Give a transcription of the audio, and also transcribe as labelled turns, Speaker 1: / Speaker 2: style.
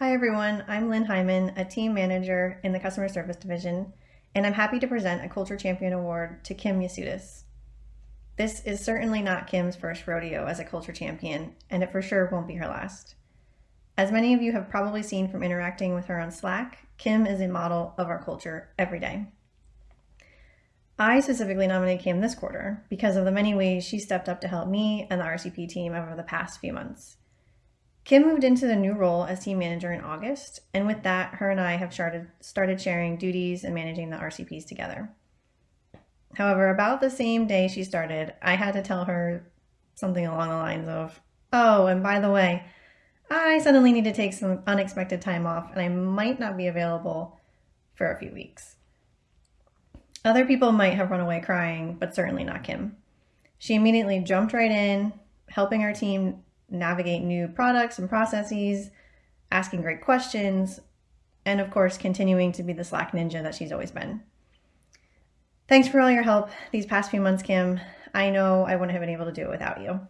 Speaker 1: Hi everyone, I'm Lynn Hyman, a team manager in the customer service division, and I'm happy to present a Culture Champion Award to Kim Yasudis. This is certainly not Kim's first rodeo as a culture champion, and it for sure won't be her last. As many of you have probably seen from interacting with her on Slack, Kim is a model of our culture every day. I specifically nominated Kim this quarter because of the many ways she stepped up to help me and the RCP team over the past few months. Kim moved into the new role as team manager in August, and with that, her and I have started, started sharing duties and managing the RCPs together. However, about the same day she started, I had to tell her something along the lines of, Oh, and by the way, I suddenly need to take some unexpected time off and I might not be available for a few weeks. Other people might have run away crying, but certainly not Kim. She immediately jumped right in, helping our team navigate new products and processes, asking great questions, and of course, continuing to be the Slack ninja that she's always been. Thanks for all your help these past few months, Kim. I know I wouldn't have been able to do it without you.